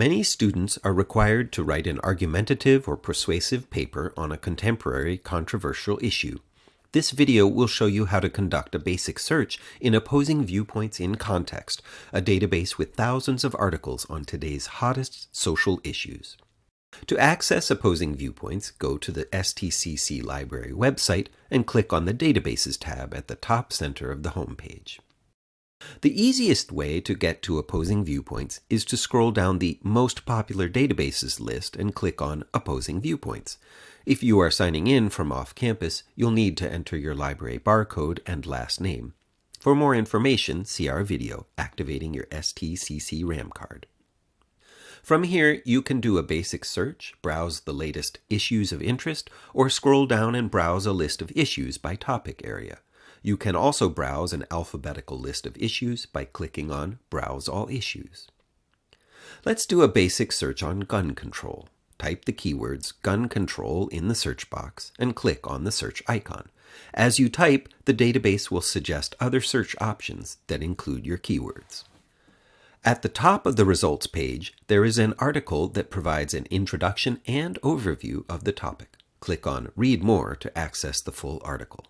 Many students are required to write an argumentative or persuasive paper on a contemporary controversial issue. This video will show you how to conduct a basic search in Opposing Viewpoints in Context, a database with thousands of articles on today's hottest social issues. To access Opposing Viewpoints, go to the STCC Library website and click on the Databases tab at the top center of the homepage. The easiest way to get to Opposing Viewpoints is to scroll down the Most Popular Databases list and click on Opposing Viewpoints. If you are signing in from off campus, you'll need to enter your library barcode and last name. For more information, see our video, Activating Your STCC RAM Card. From here, you can do a basic search, browse the latest issues of interest, or scroll down and browse a list of issues by topic area. You can also browse an alphabetical list of issues by clicking on Browse All Issues. Let's do a basic search on gun control. Type the keywords gun control in the search box and click on the search icon. As you type, the database will suggest other search options that include your keywords. At the top of the results page, there is an article that provides an introduction and overview of the topic. Click on Read More to access the full article.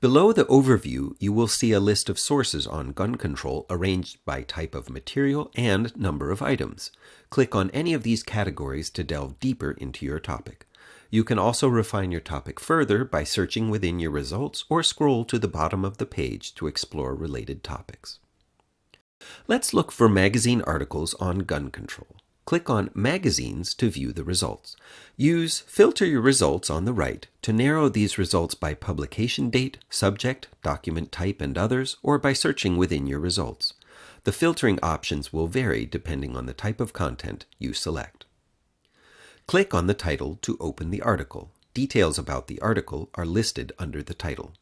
Below the overview, you will see a list of sources on gun control arranged by type of material and number of items. Click on any of these categories to delve deeper into your topic. You can also refine your topic further by searching within your results or scroll to the bottom of the page to explore related topics. Let's look for magazine articles on gun control. Click on Magazines to view the results. Use Filter Your Results on the right to narrow these results by publication date, subject, document type, and others, or by searching within your results. The filtering options will vary depending on the type of content you select. Click on the title to open the article. Details about the article are listed under the title.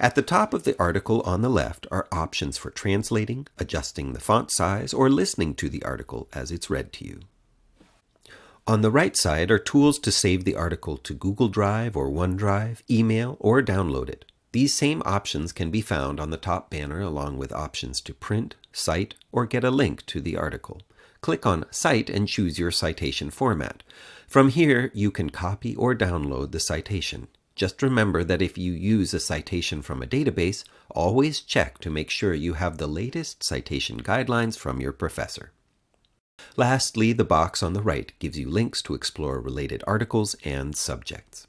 At the top of the article on the left are options for translating, adjusting the font size, or listening to the article as it's read to you. On the right side are tools to save the article to Google Drive or OneDrive, email, or download it. These same options can be found on the top banner along with options to print, cite, or get a link to the article. Click on Cite and choose your citation format. From here, you can copy or download the citation. Just remember that if you use a citation from a database, always check to make sure you have the latest citation guidelines from your professor. Lastly, the box on the right gives you links to explore related articles and subjects.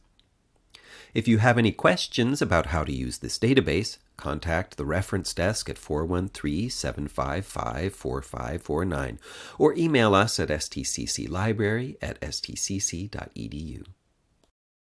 If you have any questions about how to use this database, contact the reference desk at 413-755-4549 or email us at stcclibrary at stcc.edu.